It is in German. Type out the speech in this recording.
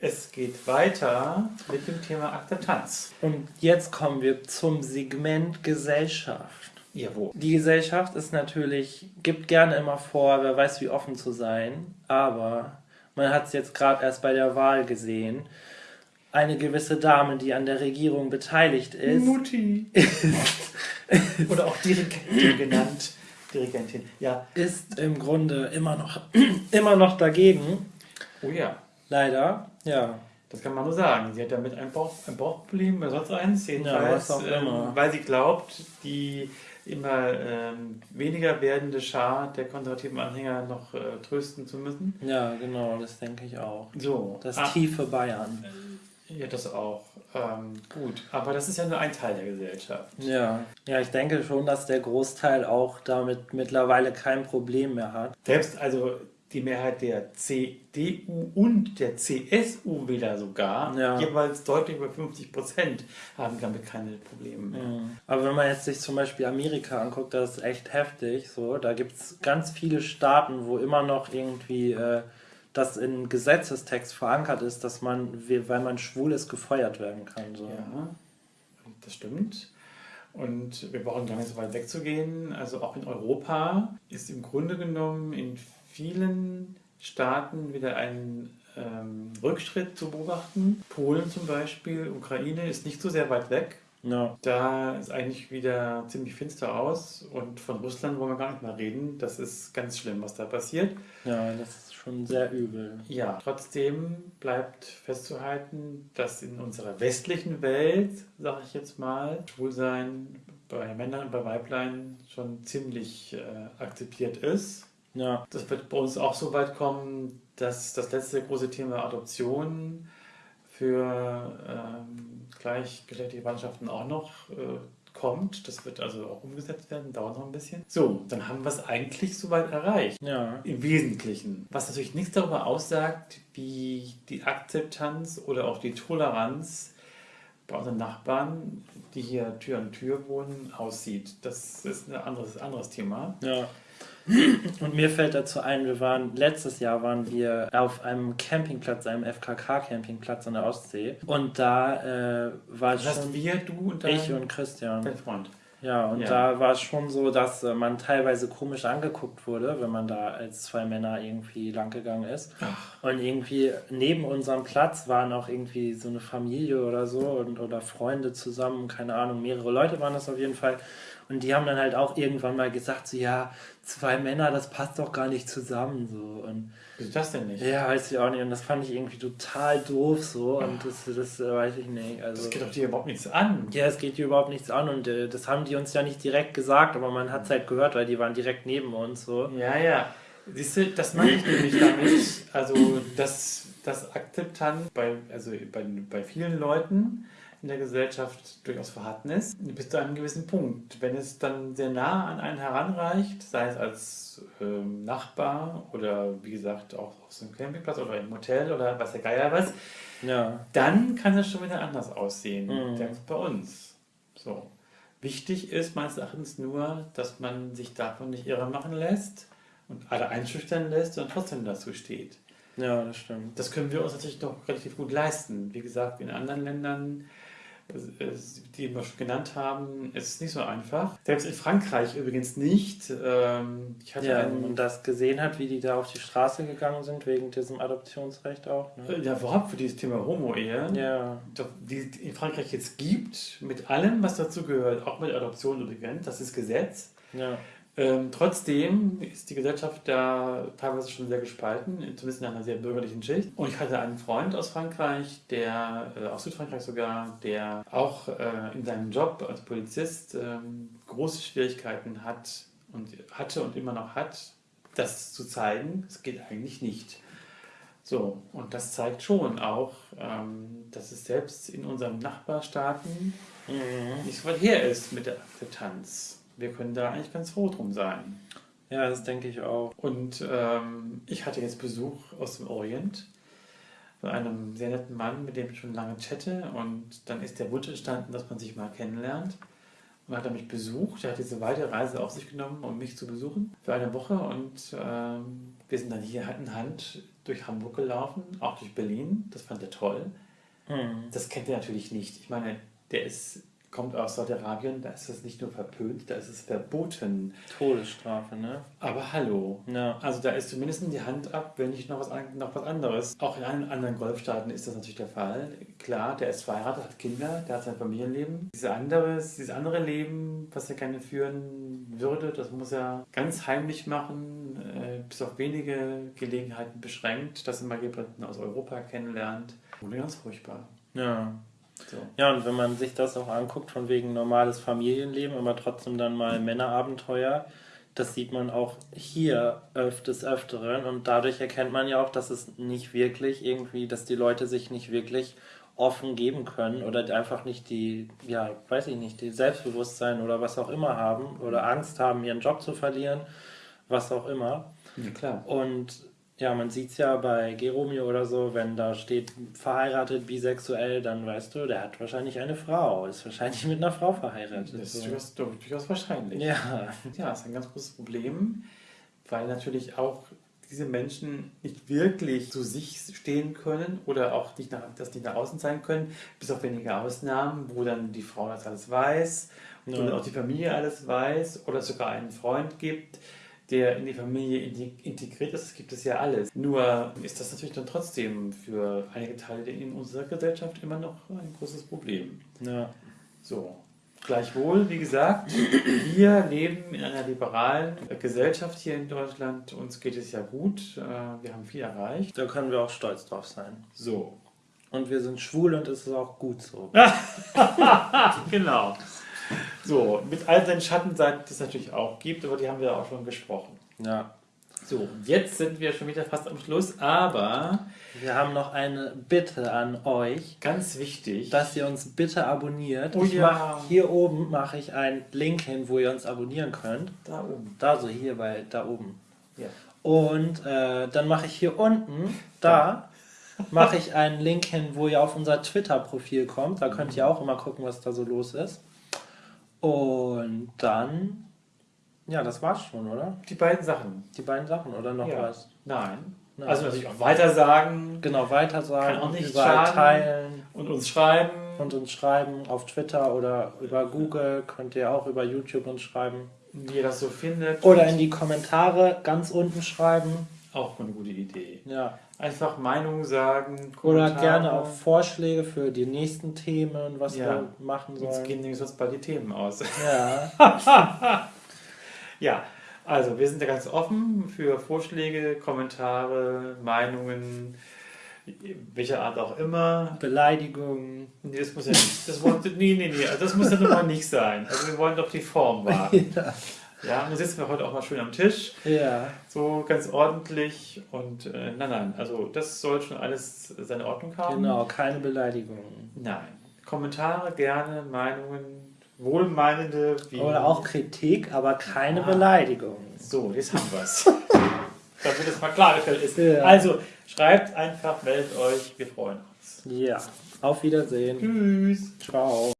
Es geht weiter mit dem Thema Akzeptanz. Und jetzt kommen wir zum Segment Gesellschaft. Jawohl. Die Gesellschaft ist natürlich, gibt gerne immer vor, wer weiß wie offen zu sein, aber man hat es jetzt gerade erst bei der Wahl gesehen. Eine gewisse Dame, die an der Regierung beteiligt ist, Mutti. Oder auch Dirigentin genannt. Dirigentin. Ja. ist im Grunde immer noch, immer noch dagegen. Oh ja. Leider, ja. Das kann man nur sagen. Sie hat damit ein, Bauch, ein Bauchproblem oder sonst eins. Jedenfalls, was auch immer. Ähm, weil sie glaubt, die immer ähm, weniger werdende Schar der konservativen Anhänger noch äh, trösten zu müssen. Ja, genau, das denke ich auch. So. Das Ah, tiefe Bayern. Ja, das auch. Ähm, gut. Aber das ist ja nur ein Teil der Gesellschaft. Ja. Ja, ich denke schon, dass der Großteil auch damit mittlerweile kein Problem mehr hat. Selbst also die Mehrheit der CDU und der CSU-Wähler sogar, Ja. jeweils deutlich über 50 Prozent, haben damit keine Probleme mehr. Aber wenn man jetzt sich zum Beispiel Amerika anguckt, das ist echt heftig. So, da gibt es ganz viele Staaten, wo immer noch irgendwie äh, das in Gesetzestext verankert ist, dass man, we- weil man schwul ist, gefeuert werden kann. So. Ja, das stimmt. Und wir brauchen gar nicht so weit wegzugehen. Also auch in Europa ist im Grunde genommen in vielen Staaten wieder ein ähm, Rückschritt zu beobachten. Polen zum Beispiel, Ukraine ist nicht so sehr weit weg. Ja. Da ist eigentlich wieder ziemlich finster aus und von Russland wollen wir gar nicht mal reden. Das ist ganz schlimm, was da passiert. ja, das ist schon sehr übel. Ja, trotzdem bleibt festzuhalten, dass in unserer westlichen Welt, sage ich jetzt mal, Schwulsein bei Männern und bei Weiblein schon ziemlich äh, akzeptiert ist. Ja, Das wird bei uns auch so weit kommen, dass das letzte große Thema Adoption für ähm, gleichgeschlechtliche Mannschaften auch noch äh, kommt. Das wird also auch umgesetzt werden, dauert noch ein bisschen. So, dann haben wir es eigentlich soweit erreicht. ja, Im Wesentlichen. Was natürlich nichts darüber aussagt, wie die Akzeptanz oder auch die Toleranz bei unseren Nachbarn, die hier Tür an Tür wohnen, aussieht. Das ist ein anderes, anderes Thema. ja. Und mir fällt dazu ein, wir waren, letztes Jahr waren wir auf einem Campingplatz, einem FKK-Campingplatz an der Ostsee. Und da äh, war Das schon wir, du und ich und Christian. dein Freund. Ja, und Ja. da war es schon so, dass äh, man teilweise komisch angeguckt wurde, wenn man da als zwei Männer irgendwie langgegangen ist. Und irgendwie neben unserem Platz waren auch irgendwie so eine Familie oder so und, oder Freunde zusammen, keine Ahnung, mehrere Leute waren das auf jeden Fall. Und die haben dann halt auch irgendwann mal gesagt, so ja, zwei Männer, das passt doch gar nicht zusammen so. Und Wieso das denn nicht? ja, weiß ich auch nicht. Und das fand ich irgendwie total doof so. Und das, das äh, weiß ich nicht. Also, Das geht doch dir überhaupt nichts an. ja, es geht hier überhaupt nichts an und äh, das haben die uns ja nicht direkt gesagt, aber man hat es halt gehört, weil die waren direkt neben uns so. Ja, ja. Siehst du, das meine ich nämlich damit. Also, dass das Akzeptanz bei, also bei, bei vielen Leuten in der Gesellschaft durchaus vorhanden ist, bis zu einem gewissen Punkt. Wenn es dann sehr nah an einen heranreicht, sei es als ähm, Nachbar oder wie gesagt auch auf so einem Campingplatz oder im Hotel oder was der Geier was, Ja, dann kann es schon wieder anders aussehen. Mhm. Selbst bei uns. So. Wichtig ist meines Erachtens nur, dass man sich davon nicht irre machen lässt und alle einschüchtern lässt und trotzdem dazu steht. ja, das stimmt. Das können wir uns natürlich noch relativ gut leisten. Wie gesagt, in anderen Ländern, die wir schon genannt haben, ist nicht so einfach. Selbst in Frankreich übrigens nicht. Ähm, Ich hatte Ja, einen, und das gesehen hat, wie die da auf die Straße gegangen sind, wegen diesem Adoptionsrecht auch. Ne? ja, überhaupt für dieses Thema Homo-Ehe. Ja, doch, die es in Frankreich jetzt gibt, mit allem, was dazu gehört, auch mit Adoption übrigens, das ist Gesetz. ja, Ähm, trotzdem ist die Gesellschaft da teilweise schon sehr gespalten, zumindest in einer sehr bürgerlichen Schicht. Und ich hatte einen Freund aus Frankreich, der, äh, aus Südfrankreich sogar, der auch äh, in seinem Job als Polizist ähm, große Schwierigkeiten hat und hatte und immer noch hat, das zu zeigen. Es geht eigentlich nicht. So, und das zeigt schon auch, ähm, dass es selbst in unseren Nachbarstaaten mhm. nicht so weit her ist mit der Akzeptanz. Wir können da eigentlich ganz froh drum sein. ja, das denke ich auch. Und ähm, ich hatte jetzt Besuch aus dem Orient von einem sehr netten Mann, mit dem ich schon lange chatte. Und dann ist der Wunsch entstanden, dass man sich mal kennenlernt. Und hat er mich besucht. Er hat diese weite Reise auf sich genommen, um mich zu besuchen für eine Woche. Und ähm, wir sind dann hier Hand in Hand durch Hamburg gelaufen, auch durch Berlin. Das fand er toll. Hm. Das kennt er natürlich nicht. Ich meine, der ist, kommt aus Saudi-Arabien, da ist es nicht nur verpönt, da ist es verboten. Todesstrafe, ne? Aber hallo. Ja. Also da ist zumindest die Hand ab, wenn nicht noch was, noch was anderes. Auch in allen anderen Golfstaaten ist das natürlich der Fall. Klar, der ist verheiratet, hat Kinder, der hat sein Familienleben. Dieses andere, dieses andere Leben, was er gerne führen würde, das muss er ganz heimlich machen, äh, bis auf wenige Gelegenheiten beschränkt, dass er mal jemanden aus Europa kennenlernt. Oder ganz furchtbar. Ja. So. Ja, und wenn man sich das auch anguckt, von wegen normales Familienleben, aber trotzdem dann mal Männerabenteuer, das sieht man auch hier öf des Öfteren und dadurch erkennt man ja auch, dass es nicht wirklich irgendwie, dass die Leute sich nicht wirklich offen geben können oder einfach nicht die, ja, weiß ich nicht, die Selbstbewusstsein oder was auch immer haben oder Angst haben, ihren Job zu verlieren, was auch immer. Ja, klar. Und ja, man sieht es ja bei Geromeo oder so, wenn da steht verheiratet, bisexuell, dann weißt du, der hat wahrscheinlich eine Frau, ist wahrscheinlich mit einer Frau verheiratet. Das ist durchaus, durchaus wahrscheinlich. Ja, Ja, ist ein ganz großes Problem, weil natürlich auch diese Menschen nicht wirklich zu sich stehen können oder auch nicht nach, das nicht nach außen zeigen können, bis auf wenige Ausnahmen, wo dann die Frau das alles weiß und Ja. dann auch die Familie alles weiß oder es sogar einen Freund gibt, der in die Familie integ- integriert ist. Das gibt es ja alles. Nur ist das natürlich dann trotzdem für einige Teile in unserer Gesellschaft immer noch ein großes Problem. ja, So. Gleichwohl, wie gesagt, wir leben in einer liberalen Gesellschaft hier in Deutschland. Uns geht es ja gut. Äh, Wir haben viel erreicht. da können wir auch stolz drauf sein. So. Und wir sind schwul und es ist auch gut so. Genau. So, mit all den Schattenseiten, die es natürlich auch gibt, aber die haben wir auch schon gesprochen. Ja. So, jetzt sind wir schon wieder fast am Schluss, aber Wir haben noch eine Bitte an euch, ganz wichtig. dass ihr uns bitte abonniert. Oh ja. mach, hier oben mache ich einen Link hin, wo ihr uns abonnieren könnt. da oben. Da so hier bei da oben. Ja. Und äh, dann mache ich hier unten, da, mache ich einen Link hin, wo ihr auf unser Twitter-Profil kommt. Da könnt ihr auch immer gucken, was da so los ist. Und dann, ja, das war's schon, oder? Die beiden Sachen. Die beiden Sachen, oder noch Ja. was? Nein. Nein. Also natürlich auch weiter sagen Genau, weiter sagen, Kann auch nicht überall schaden. teilen und uns schreiben. und uns schreiben auf Twitter oder über Google. Könnt ihr auch über YouTube uns schreiben. wie ihr das so findet. Oder in die Kommentare ganz unten schreiben. Auch eine gute Idee. Ja. Einfach Meinung sagen. Oder gerne auch Vorschläge für die nächsten Themen, was Ja. wir machen Jetzt sollen. gehen nämlich sonst bald die Themen aus. Ja, ja, also wir sind da ganz offen für Vorschläge, Kommentare, Meinungen, welcher Art auch immer. Beleidigungen. Nee, das muss ja nicht. Das wollen, nee, nee, nee, also das muss ja nun mal nicht sein. Also wir wollen doch die Form wahren. Ja. Ja, und dann sitzen wir heute auch mal schön am Tisch. ja. So ganz ordentlich und äh, nein, nein, also das soll schon alles seine Ordnung haben. Genau, keine Beleidigungen. Nein. Kommentare gerne, Meinungen, wohlmeinende wie. Oder auch Kritik, aber keine Ah. Beleidigungen. So, jetzt haben wir es. Damit es mal klargestellt ist. Ja. Also, schreibt einfach, meldet euch, wir freuen uns. Ja, auf Wiedersehen. Tschüss. Ciao.